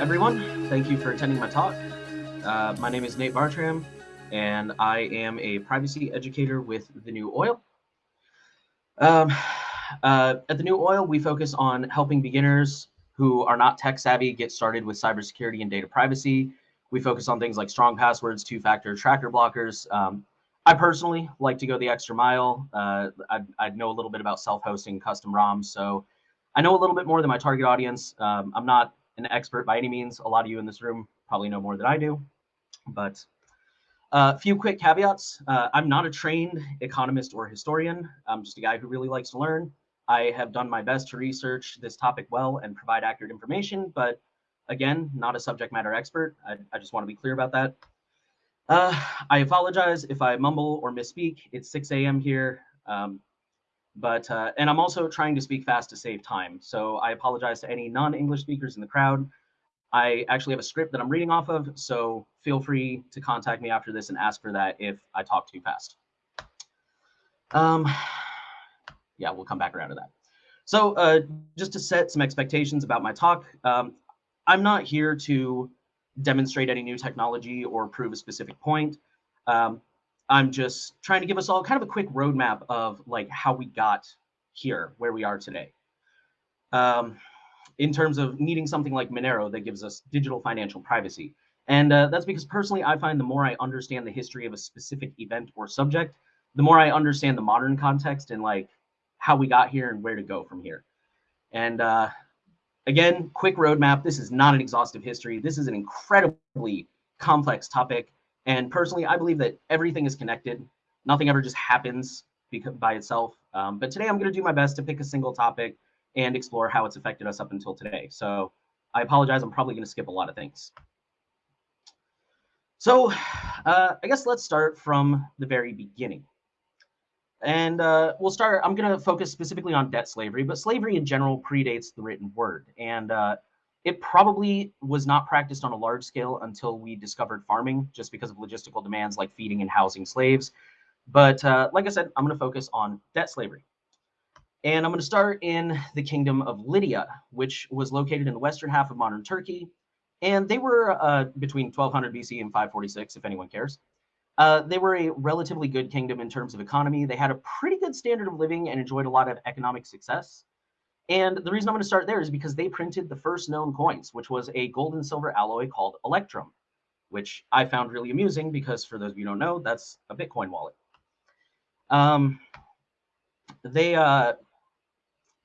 everyone. Thank you for attending my talk. Uh, my name is Nate Bartram, and I am a privacy educator with The New Oil. Um, uh, at The New Oil, we focus on helping beginners who are not tech savvy get started with cybersecurity and data privacy. We focus on things like strong passwords, two-factor tracker blockers. Um, I personally like to go the extra mile. Uh, I, I know a little bit about self-hosting custom ROMs, so I know a little bit more than my target audience. Um, I'm not an expert by any means. A lot of you in this room probably know more than I do, but a uh, few quick caveats. Uh, I'm not a trained economist or historian. I'm just a guy who really likes to learn. I have done my best to research this topic well and provide accurate information, but again, not a subject matter expert. I, I just want to be clear about that. Uh, I apologize if I mumble or misspeak. It's 6 a.m. here. Um, but uh, and I'm also trying to speak fast to save time. So I apologize to any non-English speakers in the crowd. I actually have a script that I'm reading off of, so feel free to contact me after this and ask for that if I talk too fast. Um, yeah, we'll come back around to that. So uh, just to set some expectations about my talk, um, I'm not here to demonstrate any new technology or prove a specific point. Um, I'm just trying to give us all kind of a quick roadmap of like how we got here, where we are today. Um, in terms of needing something like Monero that gives us digital financial privacy. And uh, that's because personally, I find the more I understand the history of a specific event or subject, the more I understand the modern context and like how we got here and where to go from here. And uh, again, quick roadmap. This is not an exhaustive history. This is an incredibly complex topic. And personally, I believe that everything is connected. Nothing ever just happens by itself. Um, but today I'm going to do my best to pick a single topic and explore how it's affected us up until today. So I apologize. I'm probably going to skip a lot of things. So uh, I guess let's start from the very beginning. And uh, we'll start, I'm going to focus specifically on debt slavery, but slavery in general predates the written word. And uh, it probably was not practiced on a large scale until we discovered farming, just because of logistical demands like feeding and housing slaves. But uh, like I said, I'm going to focus on debt slavery. And I'm going to start in the kingdom of Lydia, which was located in the western half of modern Turkey. And they were uh, between 1200 BC and 546, if anyone cares. Uh, they were a relatively good kingdom in terms of economy. They had a pretty good standard of living and enjoyed a lot of economic success. And the reason I'm going to start there is because they printed the first known coins, which was a gold and silver alloy called Electrum, which I found really amusing because for those of you who don't know, that's a Bitcoin wallet. Um, they uh,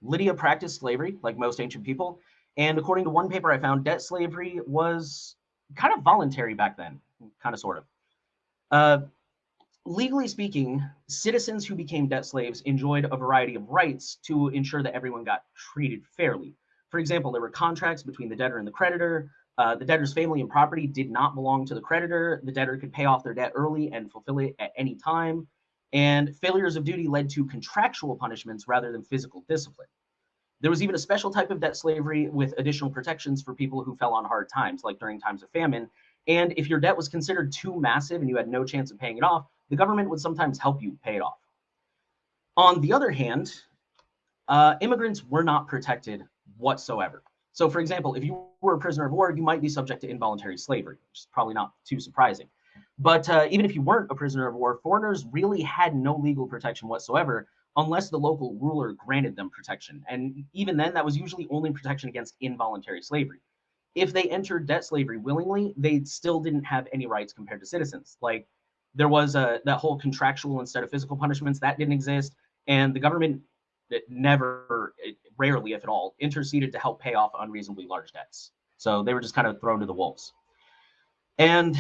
Lydia practiced slavery like most ancient people, and according to one paper I found, debt slavery was kind of voluntary back then, kind of sort of. Uh, legally speaking, citizens who became debt slaves enjoyed a variety of rights to ensure that everyone got treated fairly. For example, there were contracts between the debtor and the creditor. Uh, the debtor's family and property did not belong to the creditor. The debtor could pay off their debt early and fulfill it at any time. And failures of duty led to contractual punishments rather than physical discipline. There was even a special type of debt slavery with additional protections for people who fell on hard times, like during times of famine. And if your debt was considered too massive and you had no chance of paying it off, the government would sometimes help you pay it off. On the other hand, uh, immigrants were not protected whatsoever. So for example, if you were a prisoner of war, you might be subject to involuntary slavery, which is probably not too surprising. But uh, even if you weren't a prisoner of war, foreigners really had no legal protection whatsoever unless the local ruler granted them protection. And even then, that was usually only protection against involuntary slavery. If they entered debt slavery willingly, they still didn't have any rights compared to citizens. Like there was a that whole contractual instead of physical punishments that didn't exist, and the government that never, eh, rarely if at all, interceded to help pay off unreasonably large debts. So they were just kind of thrown to the wolves. And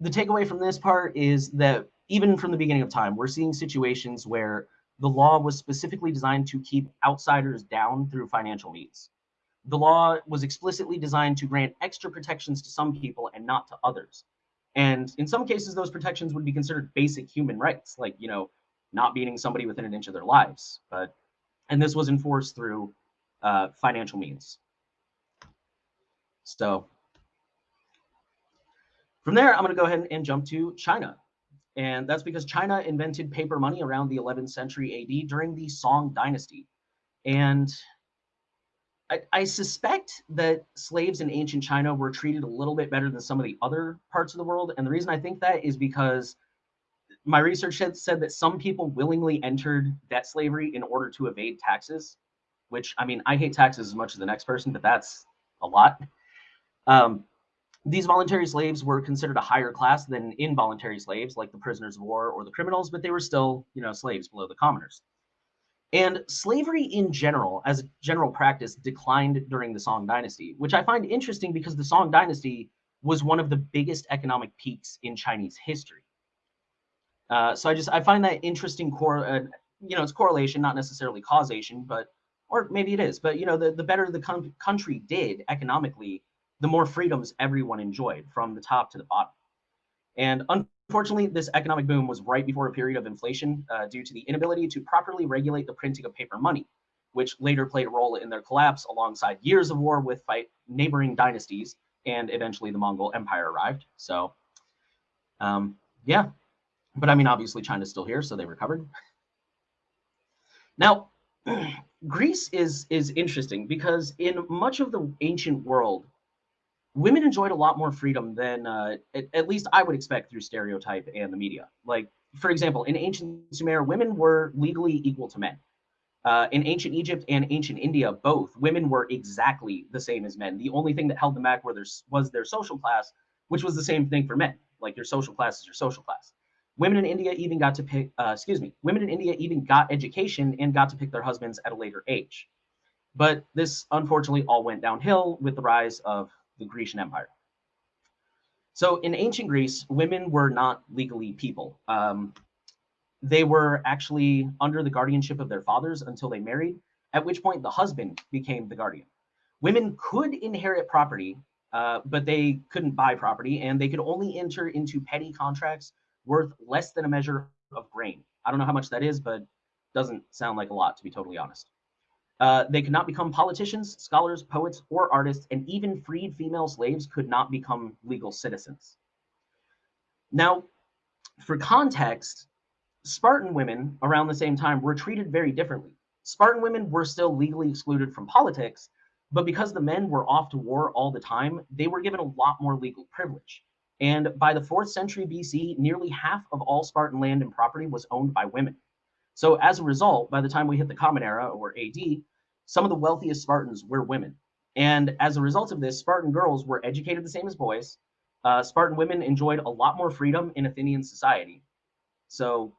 the takeaway from this part is that even from the beginning of time, we're seeing situations where the law was specifically designed to keep outsiders down through financial means. The law was explicitly designed to grant extra protections to some people and not to others. And in some cases, those protections would be considered basic human rights, like, you know, not beating somebody within an inch of their lives. But, and this was enforced through uh, financial means. So from there, I'm going to go ahead and jump to China. And that's because China invented paper money around the 11th century AD during the Song dynasty. And I, I, suspect that slaves in ancient China were treated a little bit better than some of the other parts of the world. And the reason I think that is because my research had said that some people willingly entered debt slavery in order to evade taxes, which I mean, I hate taxes as much as the next person, but that's a lot. Um, these voluntary slaves were considered a higher class than involuntary slaves, like the prisoners of war or the criminals, but they were still, you know, slaves below the commoners. And slavery in general, as a general practice, declined during the Song Dynasty, which I find interesting because the Song Dynasty was one of the biggest economic peaks in Chinese history. Uh, so I just I find that interesting core, uh, you know, it's correlation, not necessarily causation, but or maybe it is. But you know, the the better the country did economically, the more freedoms everyone enjoyed from the top to the bottom. And Unfortunately, this economic boom was right before a period of inflation uh, due to the inability to properly regulate the printing of paper money, which later played a role in their collapse alongside years of war with neighboring dynasties, and eventually the Mongol Empire arrived. So, um, yeah, but I mean, obviously China's still here, so they recovered. Now, Greece is is interesting because in much of the ancient world, women enjoyed a lot more freedom than uh, at, at, least I would expect through stereotype and the media. Like, for example, in ancient Sumer, women were legally equal to men. Uh, in ancient Egypt and ancient India, both women were exactly the same as men. The only thing that held them back their, was their social class, which was the same thing for men. Like your social class is your social class. Women in India even got to pick, uh, excuse me, women in India even got education and got to pick their husbands at a later age. But this unfortunately all went downhill with the rise of the Grecian Empire. So in ancient Greece, women were not legally people. Um, they were actually under the guardianship of their fathers until they married, at which point the husband became the guardian. Women could inherit property, uh, but they couldn't buy property, and they could only enter into petty contracts worth less than a measure of grain. I don't know how much that is, but doesn't sound like a lot, to be totally honest. Uh, they could not become politicians, scholars, poets, or artists, and even freed female slaves could not become legal citizens. Now, for context, Spartan women around the same time were treated very differently. Spartan women were still legally excluded from politics, but because the men were off to war all the time, they were given a lot more legal privilege. And by the 4th century BC, nearly half of all Spartan land and property was owned by women. So as a result, by the time we hit the Common Era or AD, some of the wealthiest Spartans were women. And as a result of this, Spartan girls were educated the same as boys. Uh, Spartan women enjoyed a lot more freedom in Athenian society. So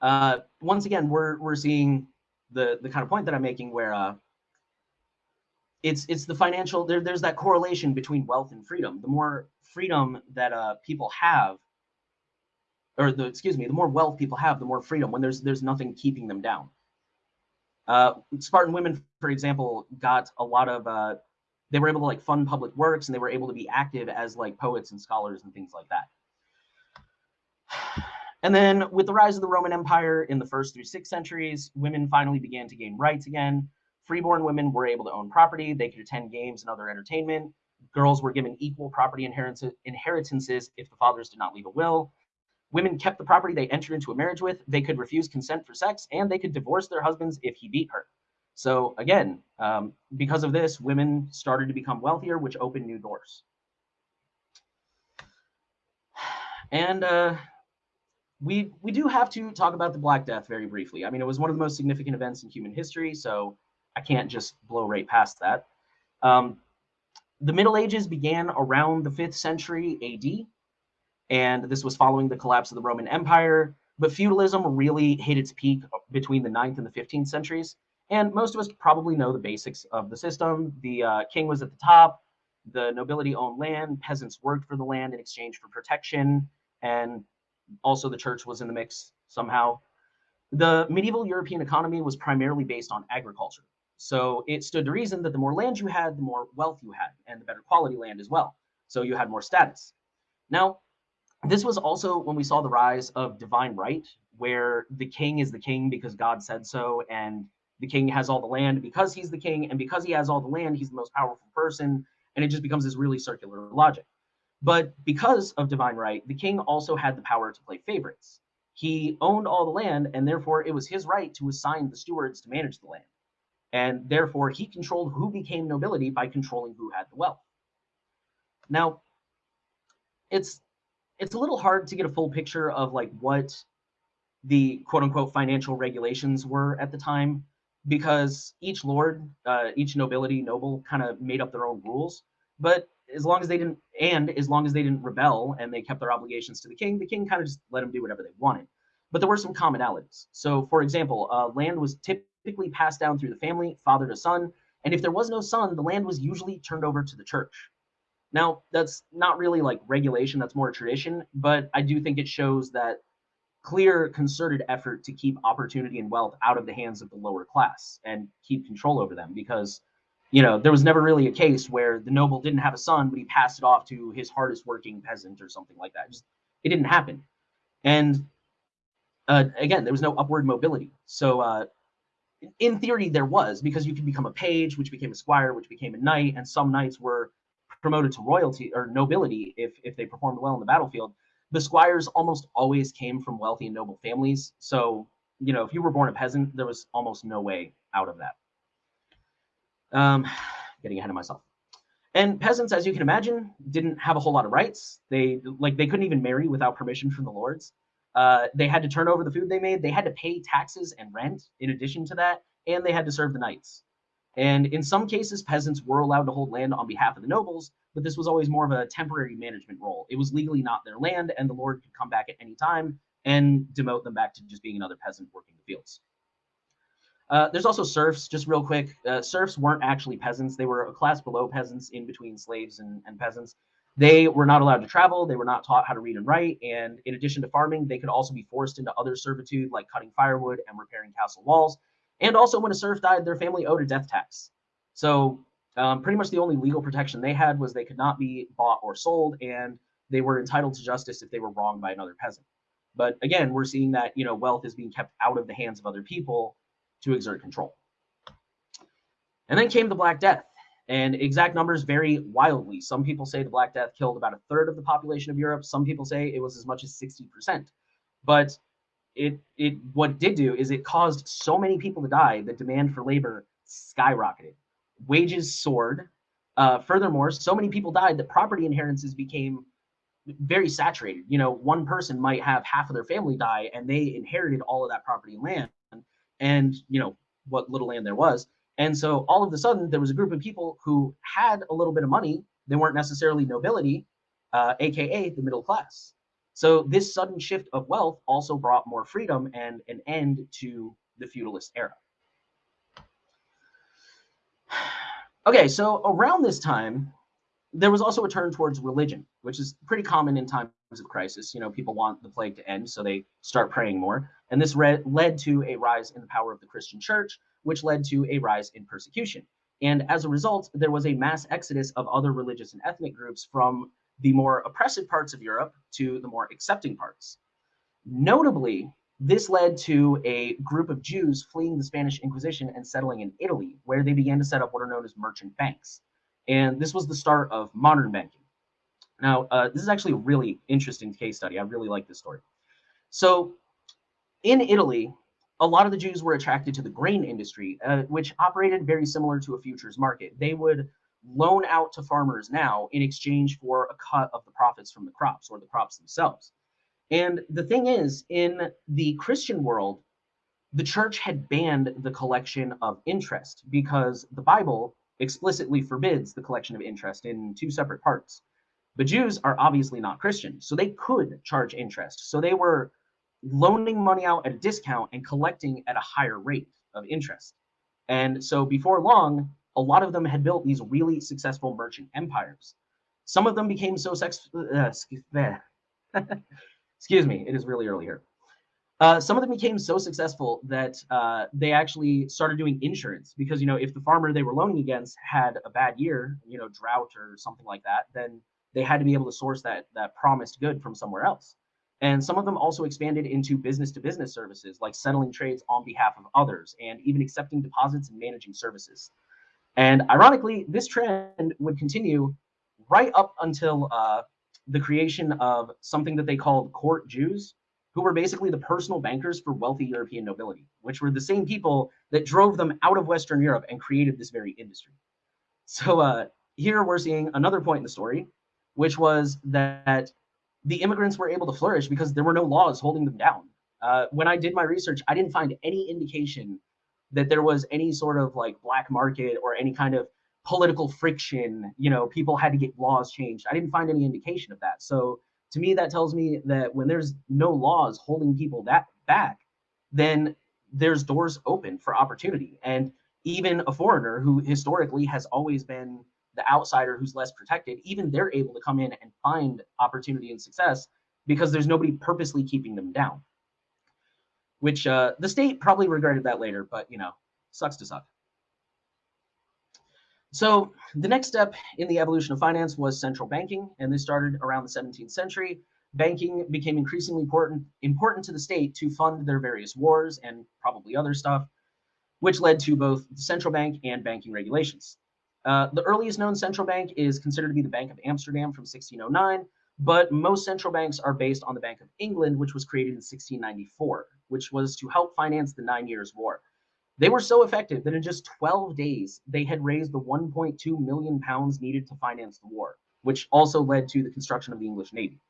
uh, once again, we're we're seeing the the kind of point that I'm making where uh, it's it's the financial there, there's that correlation between wealth and freedom. The more freedom that uh, people have, or the excuse me, the more wealth people have, the more freedom. When there's there's nothing keeping them down. Uh, Spartan women, for example, got a lot of uh, they were able to like fund public works and they were able to be active as like poets and scholars and things like that. And then with the rise of the Roman Empire in the first through sixth centuries, women finally began to gain rights again. Freeborn women were able to own property, they could attend games and other entertainment. Girls were given equal property inheritances if the fathers did not leave a will. Women kept the property they entered into a marriage with. They could refuse consent for sex, and they could divorce their husbands if he beat her. So again, um, because of this, women started to become wealthier, which opened new doors. And uh, we we do have to talk about the Black Death very briefly. I mean, it was one of the most significant events in human history, so I can't just blow right past that. Um, the Middle Ages began around the 5th century AD and this was following the collapse of the Roman Empire. But feudalism really hit its peak between the 9th and the 15th centuries. And most of us probably know the basics of the system. The uh, king was at the top, the nobility owned land, peasants worked for the land in exchange for protection, and also the church was in the mix somehow. The medieval European economy was primarily based on agriculture. So it stood to reason that the more land you had, the more wealth you had, and the better quality land as well. So you had more status. Now, this was also when we saw the rise of divine right, where the king is the king because God said so, and the king has all the land because he's the king, and because he has all the land, he's the most powerful person, and it just becomes this really circular logic. But because of divine right, the king also had the power to play favorites. He owned all the land, and therefore it was his right to assign the stewards to manage the land. And therefore, he controlled who became nobility by controlling who had the wealth. Now, it's it's a little hard to get a full picture of like what the quote unquote financial regulations were at the time because each lord, uh, each nobility, noble kind of made up their own rules. But as long as they didn't, and as long as they didn't rebel and they kept their obligations to the king, the king kind of just let them do whatever they wanted. But there were some commonalities. So, for example, uh, land was typically passed down through the family, father to son. And if there was no son, the land was usually turned over to the church. Now, that's not really like regulation, that's more a tradition, but I do think it shows that clear concerted effort to keep opportunity and wealth out of the hands of the lower class and keep control over them because you know there was never really a case where the noble didn't have a son but he passed it off to his hardest working peasant or something like that. Just it didn't happen. And uh, again there was no upward mobility. So uh, in theory there was because you could become a page which became a squire which became a knight and some knights were promoted to royalty or nobility if if they performed well in the battlefield the squires almost always came from wealthy and noble families. So, you know, if you were born a peasant, there was almost no way out of that. Um, getting ahead of myself. And peasants, as you can imagine, didn't have a whole lot of rights. They like they couldn't even marry without permission from the lords. Uh, they had to turn over the food they made. They had to pay taxes and rent in addition to that, and they had to serve the knights. And in some cases, peasants were allowed to hold land on behalf of the nobles, but this was always more of a temporary management role. It was legally not their land, and the lord could come back at any time and demote them back to just being another peasant working the fields. Uh, there's also serfs, just real quick. Uh, serfs weren't actually peasants. They were a class below peasants in between slaves and, and peasants. They were not allowed to travel. They were not taught how to read and write. And in addition to farming, they could also be forced into other servitude like cutting firewood and repairing castle walls. And also, when a serf died, their family owed a death tax. So um, pretty much the only legal protection they had was they could not be bought or sold, and they were entitled to justice if they were wronged by another peasant. But again, we're seeing that you know wealth is being kept out of the hands of other people to exert control. And then came the Black Death, and exact numbers vary wildly. Some people say the Black Death killed about a third of the population of Europe. Some people say it was as much as 60%. But it it what did do is it caused so many people to die that demand for labor skyrocketed wages soared. Uh, furthermore, so many people died that property inheritances became very saturated. You know, one person might have half of their family die and they inherited all of that property and land and, you know, what little land there was. And so all of a sudden, there was a group of people who had a little bit of money. They weren't necessarily nobility, uh, AKA the middle class. So this sudden shift of wealth also brought more freedom and an end to the feudalist era. Okay, so around this time, there was also a turn towards religion, which is pretty common in times of crisis. You know, people want the plague to end, so they start praying more. And this led to a rise in the power of the Christian church, which led to a rise in persecution. And as a result, there was a mass exodus of other religious and ethnic groups from the more oppressive parts of Europe to the more accepting parts. Notably, this led to a group of Jews fleeing the Spanish Inquisition and settling in Italy, where they began to set up what are known as merchant banks. And this was the start of modern banking. Now, uh, this is actually a really interesting case study. I really like this story. So, in Italy, a lot of the Jews were attracted to the grain industry, uh, which operated very similar to a futures market. They would loan out to farmers now in exchange for a cut of the profits from the crops or the crops themselves. And the thing is, in the Christian world, the church had banned the collection of interest because the Bible explicitly forbids the collection of interest in two separate parts. But Jews are obviously not Christian, so they could charge interest. So they were loaning money out at a discount and collecting at a higher rate of interest. And so before long, a lot of them had built these really successful merchant empires. Some of them became so sex, uh, excuse me, it is really early here. Uh, some of them became so successful that uh, they actually started doing insurance because you know if the farmer they were loaning against had a bad year, you know drought or something like that, then they had to be able to source that that promised good from somewhere else. And some of them also expanded into business to business services like settling trades on behalf of others and even accepting deposits and managing services. And ironically, this trend would continue right up until uh, the creation of something that they called court Jews, who were basically the personal bankers for wealthy European nobility, which were the same people that drove them out of Western Europe and created this very industry. So uh, here we're seeing another point in the story, which was that the immigrants were able to flourish because there were no laws holding them down. Uh, when I did my research, I didn't find any indication that there was any sort of like black market or any kind of political friction. You know, people had to get laws changed. I didn't find any indication of that. So to me, that tells me that when there's no laws holding people that back, then there's doors open for opportunity. And even a foreigner who historically has always been the outsider who's less protected, even they're able to come in and find opportunity and success because there's nobody purposely keeping them down. Which uh, the state probably regretted that later, but you know, sucks to suck. So the next step in the evolution of finance was central banking, and this started around the 17th century. Banking became increasingly important, important to the state to fund their various wars and probably other stuff, which led to both the central bank and banking regulations. Uh, the earliest known central bank is considered to be the Bank of Amsterdam from 1609, but most central banks are based on the Bank of England, which was created in 1694, which was to help finance the Nine Years' War. They were so effective that in just 12 days, they had raised the 1.2 million pounds needed to finance the war, which also led to the construction of the English Navy.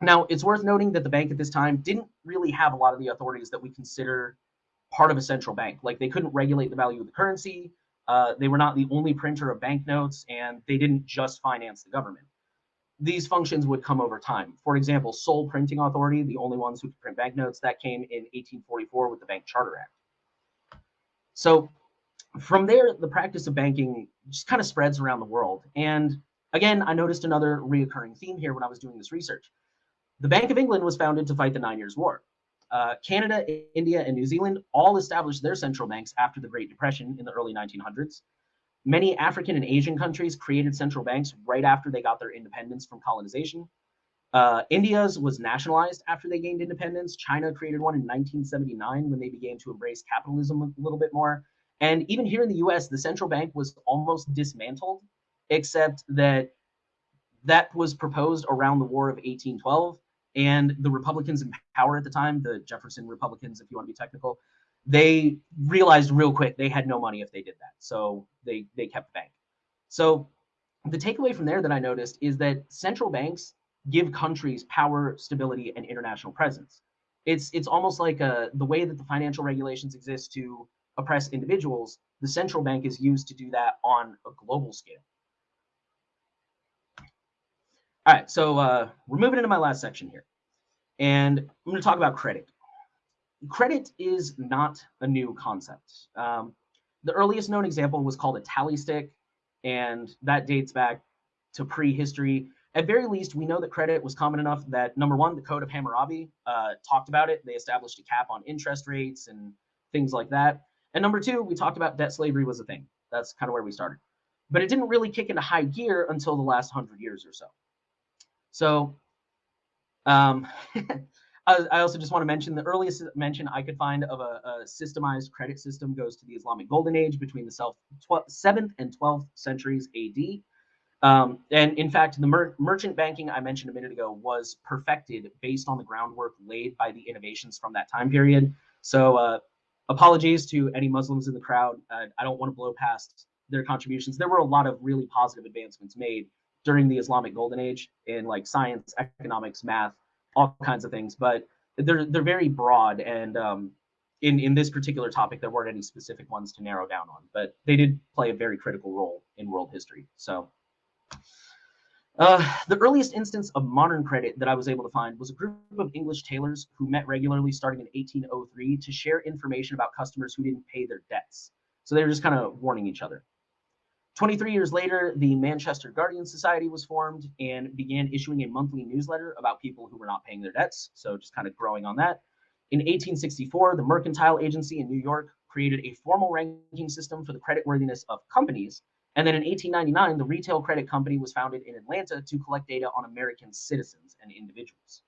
Now, it's worth noting that the bank at this time didn't really have a lot of the authorities that we consider part of a central bank. Like they couldn't regulate the value of the currency, uh, they were not the only printer of banknotes, and they didn't just finance the government. These functions would come over time. For example, sole printing authority, the only ones who could print banknotes, that came in 1844 with the Bank Charter Act. So from there, the practice of banking just kind of spreads around the world. And again, I noticed another reoccurring theme here when I was doing this research. The Bank of England was founded to fight the Nine Years' War. Uh, Canada, India, and New Zealand all established their central banks after the Great Depression in the early 1900s. Many African and Asian countries created central banks right after they got their independence from colonization. Uh, India's was nationalized after they gained independence. China created one in 1979 when they began to embrace capitalism a little bit more. And even here in the US, the central bank was almost dismantled, except that that was proposed around the War of 1812. And the Republicans in power at the time, the Jefferson Republicans, if you want to be technical, they realized real quick they had no money if they did that. So they, they kept the bank. So the takeaway from there that I noticed is that central banks give countries power, stability, and international presence. It's it's almost like a, uh, the way that the financial regulations exist to oppress individuals. The central bank is used to do that on a global scale. All right, so uh, we're moving into my last section here, and I'm going to talk about credit. Credit is not a new concept. Um, the earliest known example was called a tally stick, and that dates back to prehistory at very least, we know that credit was common enough that number one, the Code of Hammurabi uh, talked about it. They established a cap on interest rates and things like that. And number two, we talked about debt slavery was a thing. That's kind of where we started. But it didn't really kick into high gear until the last hundred years or so. So um, I also just want to mention the earliest mention I could find of a, a, systemized credit system goes to the Islamic Golden Age between the 7th and 12th centuries AD. Um, and in fact, the mer merchant banking I mentioned a minute ago was perfected based on the groundwork laid by the innovations from that time period. So uh, apologies to any Muslims in the crowd. Uh, I don't want to blow past their contributions. There were a lot of really positive advancements made during the Islamic Golden Age in like science, economics, math, all kinds of things. But they're they're very broad, and um, in in this particular topic, there weren't any specific ones to narrow down on. But they did play a very critical role in world history. So. Uh, the earliest instance of modern credit that I was able to find was a group of English tailors who met regularly starting in 1803 to share information about customers who didn't pay their debts. So they were just kind of warning each other. 23 years later, the Manchester Guardian Society was formed and began issuing a monthly newsletter about people who were not paying their debts. So just kind of growing on that. In 1864, the Mercantile Agency in New York created a formal ranking system for the creditworthiness of companies and then in 1899, the Retail Credit Company was founded in Atlanta to collect data on American citizens and individuals.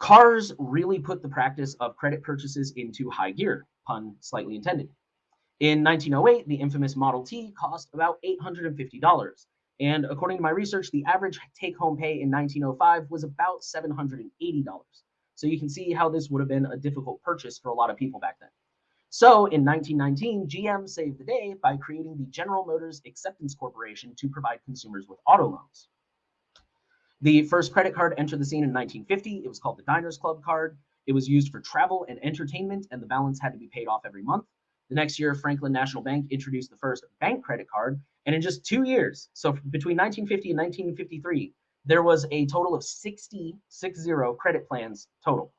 Cars really put the practice of credit purchases into high gear, pun slightly intended. In 1908, the infamous Model T cost about $850. And according to my research, the average take home pay in 1905 was about $780. So you can see how this would have been a difficult purchase for a lot of people back then. So in 1919, GM saved the day by creating the General Motors Acceptance Corporation to provide consumers with auto loans. The first credit card entered the scene in 1950. It was called the Diners Club card. It was used for travel and entertainment, and the balance had to be paid off every month. The next year, Franklin National Bank introduced the first bank credit card, and in just two years, so between 1950 and 1953, there was a total of 60, 60 credit plans total.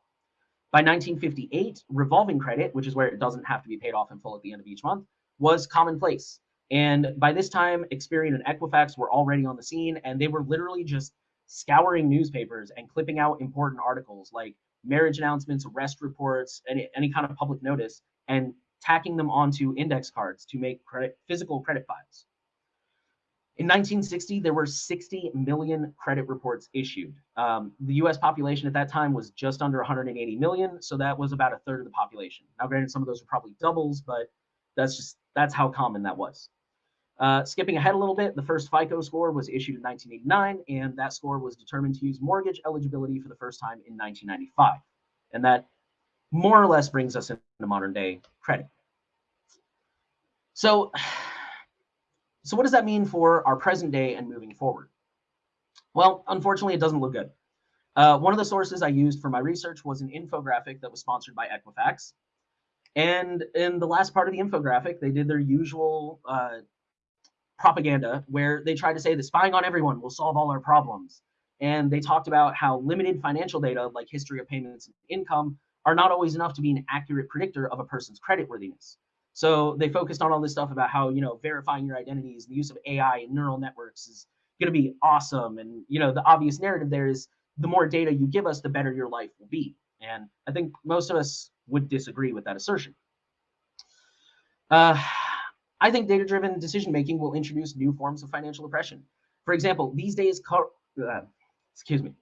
By 1958, revolving credit, which is where it doesn't have to be paid off in full at the end of each month, was commonplace. And by this time, Experian and Equifax were already on the scene, and they were literally just scouring newspapers and clipping out important articles like marriage announcements, arrest reports, any, any kind of public notice, and tacking them onto index cards to make credit, physical credit files. In 1960, there were 60 million credit reports issued. Um, the US population at that time was just under 180 million, so that was about a third of the population. Now, granted, some of those are probably doubles, but that's just that's how common that was. Uh, skipping ahead a little bit, the first FICO score was issued in 1989, and that score was determined to use mortgage eligibility for the first time in 1995. And that more or less brings us into modern day credit. So so what does that mean for our present day and moving forward? Well, unfortunately, it doesn't look good. Uh, one of the sources I used for my research was an infographic that was sponsored by Equifax. And in the last part of the infographic, they did their usual uh, propaganda where they tried to say that spying on everyone will solve all our problems. And they talked about how limited financial data, like history of payments and income, are not always enough to be an accurate predictor of a person's creditworthiness. So they focused on all this stuff about how, you know, verifying your identities, the use of AI and neural networks is going to be awesome. And, you know, the obvious narrative there is the more data you give us, the better your life will be. And I think most of us would disagree with that assertion. Uh, I think data driven decision making will introduce new forms of financial oppression. For example, these days, uh, excuse me,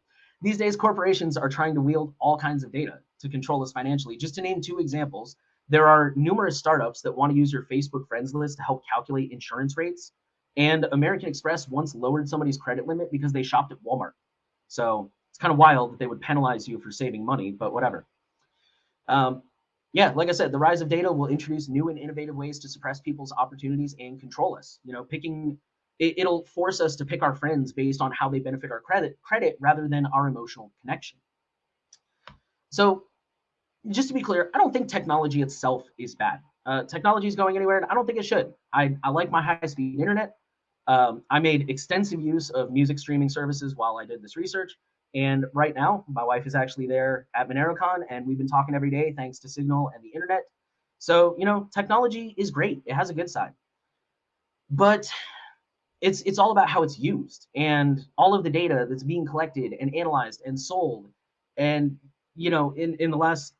these days corporations are trying to wield all kinds of data to control us financially. Just to name two examples, there are numerous startups that want to use your Facebook friends list to help calculate insurance rates. And American Express once lowered somebody's credit limit because they shopped at Walmart. So it's kind of wild that they would penalize you for saving money, but whatever. Um, yeah, like I said, the rise of data will introduce new and innovative ways to suppress people's opportunities and control us. You know, picking it, will force us to pick our friends based on how they benefit our credit credit rather than our emotional connection. So just to be clear, I don't think technology itself is bad. Uh, technology is going anywhere, and I don't think it should. I, I like my high-speed internet. Um, I made extensive use of music streaming services while I did this research. And right now, my wife is actually there at MoneroCon, and we've been talking every day thanks to Signal and the internet. So, you know, technology is great. It has a good side. But it's it's all about how it's used and all of the data that's being collected and analyzed and sold. And, you know, in, in the last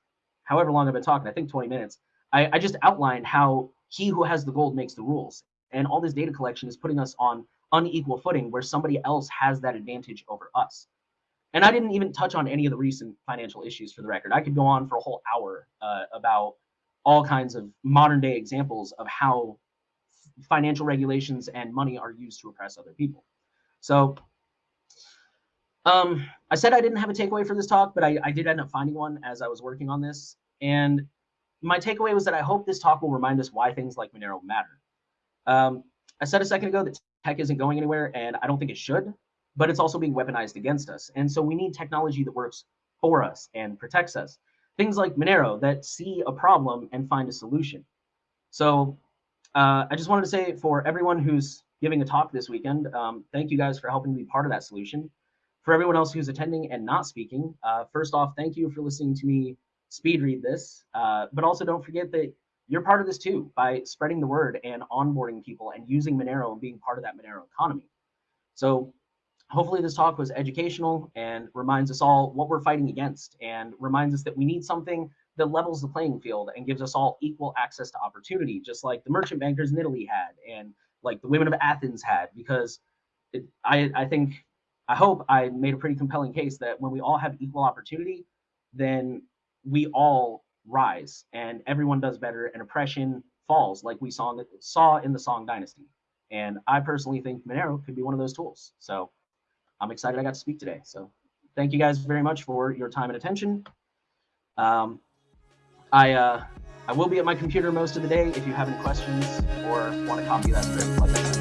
however long I've been talking, I think 20 minutes, I, I just outlined how he who has the gold makes the rules. And all this data collection is putting us on unequal footing where somebody else has that advantage over us. And I didn't even touch on any of the recent financial issues for the record. I could go on for a whole hour uh, about all kinds of modern day examples of how financial regulations and money are used to oppress other people. So um, I said I didn't have a takeaway for this talk, but I, I did end up finding one as I was working on this. And my takeaway was that I hope this talk will remind us why things like Monero matter. Um, I said a second ago that tech isn't going anywhere, and I don't think it should, but it's also being weaponized against us. And so we need technology that works for us and protects us. Things like Monero that see a problem and find a solution. So uh, I just wanted to say for everyone who's giving a talk this weekend, um, thank you guys for helping be part of that solution for everyone else who's attending and not speaking, uh, first off, thank you for listening to me speed read this. Uh, but also don't forget that you're part of this too by spreading the word and onboarding people and using Monero and being part of that Monero economy. So hopefully this talk was educational and reminds us all what we're fighting against and reminds us that we need something that levels the playing field and gives us all equal access to opportunity, just like the merchant bankers in Italy had and like the women of Athens had, because it, I, I think I hope I made a pretty compelling case that when we all have equal opportunity, then we all rise and everyone does better and oppression falls like we saw in the, saw in the Song Dynasty. And I personally think Monero could be one of those tools. So I'm excited I got to speak today. So thank you guys very much for your time and attention. Um, I uh, I will be at my computer most of the day if you have any questions or want to copy that script. Like.